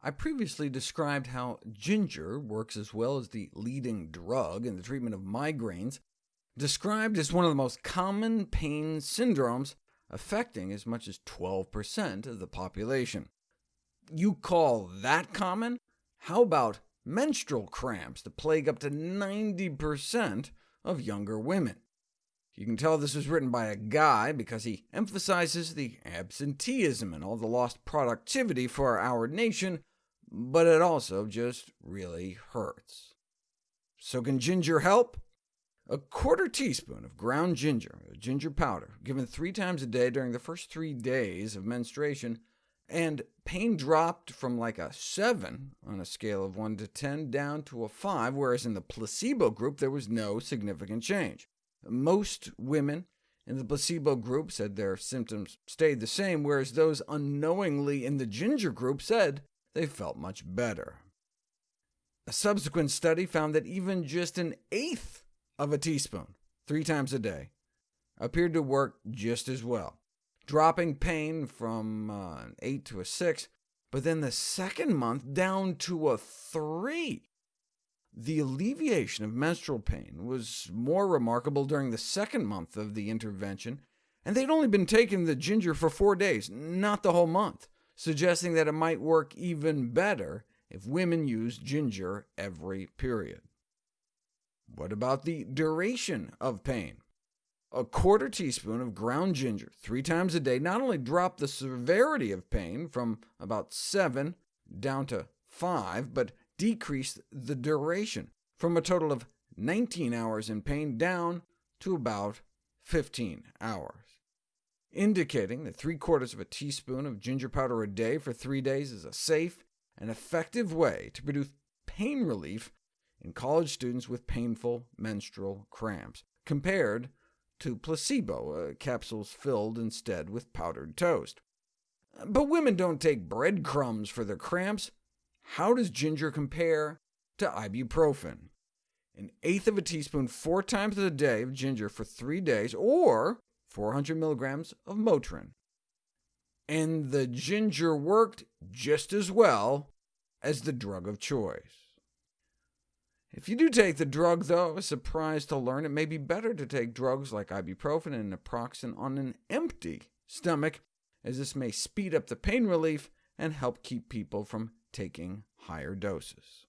I previously described how ginger works as well as the leading drug in the treatment of migraines, described as one of the most common pain syndromes, affecting as much as 12% of the population. You call that common? How about menstrual cramps that plague up to 90% of younger women? You can tell this was written by a guy because he emphasizes the absenteeism and all the lost productivity for our nation, but it also just really hurts. So can ginger help? A quarter teaspoon of ground ginger, ginger powder, given three times a day during the first three days of menstruation, and pain dropped from like a 7 on a scale of 1 to 10 down to a 5, whereas in the placebo group there was no significant change. Most women in the placebo group said their symptoms stayed the same, whereas those unknowingly in the ginger group said they felt much better. A subsequent study found that even just an eighth of a teaspoon, three times a day, appeared to work just as well, dropping pain from uh, an 8 to a 6, but then the second month down to a 3. The alleviation of menstrual pain was more remarkable during the second month of the intervention, and they'd only been taking the ginger for four days, not the whole month, suggesting that it might work even better if women used ginger every period. What about the duration of pain? A quarter teaspoon of ground ginger three times a day not only dropped the severity of pain from about 7 down to 5, but decreased the duration from a total of 19 hours in pain down to about 15 hours, indicating that three-quarters of a teaspoon of ginger powder a day for three days is a safe and effective way to produce pain relief in college students with painful menstrual cramps, compared to placebo, uh, capsules filled instead with powdered toast. But women don't take breadcrumbs for their cramps. How does ginger compare to ibuprofen? An eighth of a teaspoon four times a day of ginger for three days, or 400 milligrams of Motrin. And the ginger worked just as well as the drug of choice. If you do take the drug, though, I was surprised to learn it may be better to take drugs like ibuprofen and naproxen on an empty stomach, as this may speed up the pain relief and help keep people from taking higher doses.